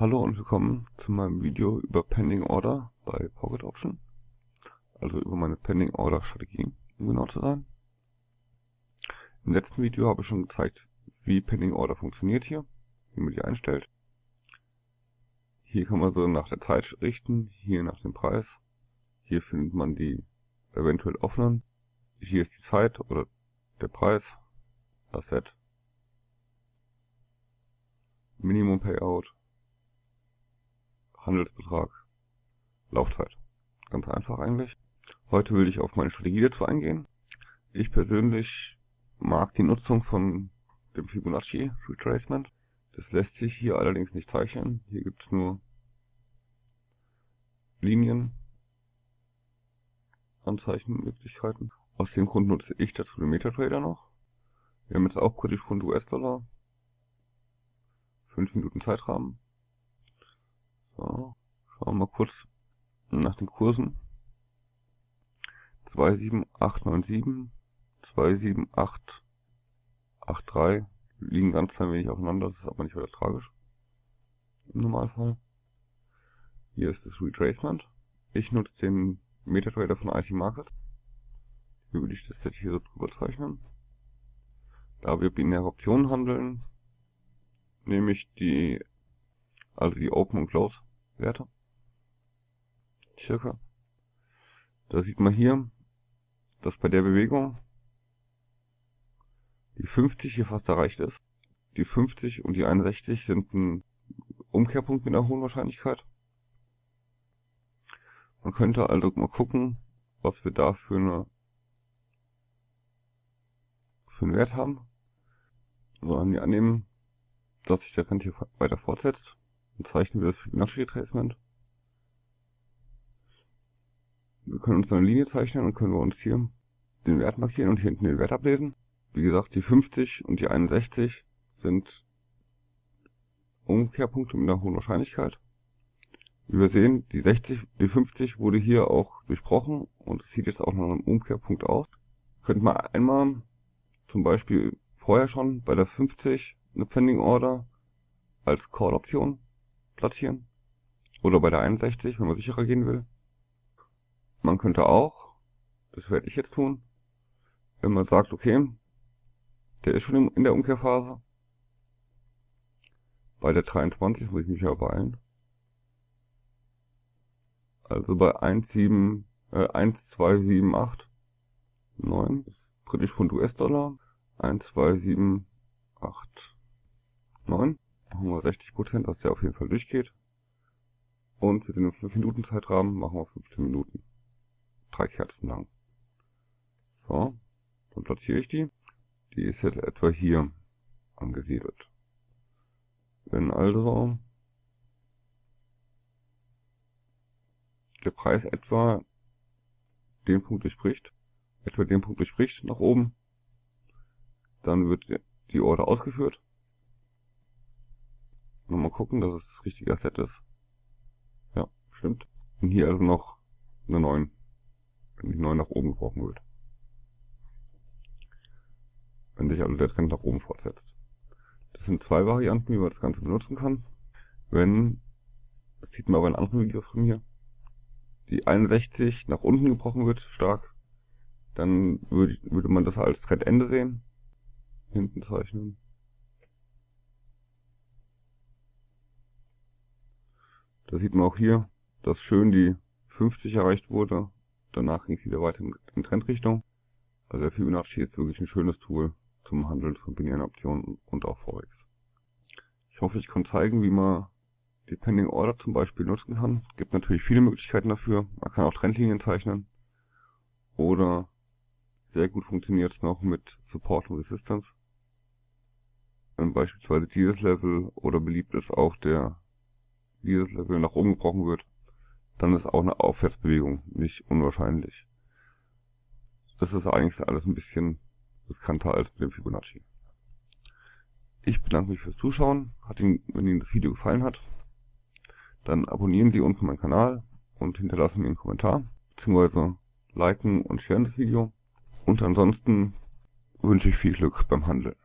Hallo und willkommen zu meinem Video über Pending Order bei Pocket Option. Also über meine Pending Order Strategie, um genau zu sein. Im letzten Video habe ich schon gezeigt, wie Pending Order funktioniert hier, wie man die einstellt. Hier kann man so nach der Zeit richten, hier nach dem Preis. Hier findet man die eventuell offenen. Hier ist die Zeit oder der Preis, das Set, Minimum Payout, Handelsbetrag, Laufzeit. Ganz einfach eigentlich. Heute will ich auf meine Strategie dazu eingehen. Ich persönlich mag die Nutzung von dem Fibonacci Retracement. Das lässt sich hier allerdings nicht zeichnen. Hier gibt es nur Linien, Anzeichenmöglichkeiten. Aus dem Grund nutze ich dazu den MetaTrader noch. Wir haben jetzt auch British Pfund US-Dollar. 5 Minuten Zeitrahmen. So, schauen wir mal kurz nach den Kursen. 27897, 27883 liegen ganz klein wenig aufeinander, das ist aber nicht weiter tragisch. Im Normalfall. Hier ist das Retracement. Ich nutze den MetaTrader von IC Market. Hier würde ich das jetzt hier so drüber zeichnen. Da wir binäre Optionen handeln, nehme ich die, also die Open und Close Werte. Circa. Da sieht man hier, dass bei der Bewegung die 50 hier fast erreicht ist. Die 50 und die 61 sind ein Umkehrpunkt mit einer hohen Wahrscheinlichkeit. Man könnte also mal gucken, was wir da für, eine, für einen Wert haben. So, annehmen, dass sich der Trend hier weiter fortsetzt. Zeichnen wir das Fibonacci Retracement. Wir können uns eine Linie zeichnen und können wir uns hier den Wert markieren und hier hinten den Wert ablesen. Wie gesagt, die 50 und die 61 sind Umkehrpunkte mit einer hohen Wahrscheinlichkeit. Wie wir sehen, die 60, die 50 wurde hier auch durchbrochen und sieht jetzt auch nach einem Umkehrpunkt aus. Könnte man einmal zum Beispiel vorher schon bei der 50 eine Pending Order als Call-Option platzieren. Oder bei der 61, wenn man sicherer gehen will. Man könnte auch, das werde ich jetzt tun, wenn man sagt, okay, der ist schon in der Umkehrphase. Bei der 23 muss ich mich ja beeilen. Also bei 1,7, äh, 1,278, 9, britisch Pfund US-Dollar, 1,278, 9 machen wir 60%, dass der auf jeden Fall durchgeht. Und für den 5 Minuten Zeitrahmen machen wir 15 Minuten. Drei Kerzen lang. So, dann platziere ich die. Die ist jetzt etwa hier angesiedelt. Wenn also der Preis etwa den Punkt durchbricht, etwa den Punkt durchbricht nach oben, dann wird die Order ausgeführt Nochmal gucken, dass es das richtige Asset ist. Ja, stimmt. Und hier also noch eine 9. Wenn die 9 nach oben gebrochen wird. Wenn sich also der Trend nach oben fortsetzt. Das sind zwei Varianten, wie man das Ganze benutzen kann. Wenn, das sieht man aber in anderen Videos von mir, die 61 nach unten gebrochen wird, stark, dann würde, würde man das als Trendende sehen. Hinten zeichnen. Da sieht man auch hier, dass schön die 50 erreicht wurde. Danach ging es wieder weiter in Trendrichtung. Also der Fibonacci ist wirklich ein schönes Tool zum Handeln von binären Optionen und auch Forex. Ich hoffe, ich konnte zeigen, wie man die Pending Order zum Beispiel nutzen kann. Es gibt natürlich viele Möglichkeiten dafür. Man kann auch Trendlinien zeichnen. Oder sehr gut funktioniert es noch mit Support und Resistance. Wenn beispielsweise dieses Level oder beliebt ist auch der dieses Level nach oben gebrochen wird, dann ist auch eine Aufwärtsbewegung nicht unwahrscheinlich. Das ist eigentlich alles ein bisschen riskanter als mit dem Fibonacci. Ich bedanke mich fürs Zuschauen. Hat Ihnen, wenn Ihnen das Video gefallen hat, dann abonnieren Sie unten meinen Kanal und hinterlassen mir einen Kommentar, beziehungsweise liken und sharen das Video. Und ansonsten wünsche ich viel Glück beim Handeln.